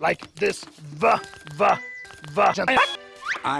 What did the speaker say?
like this. V v v.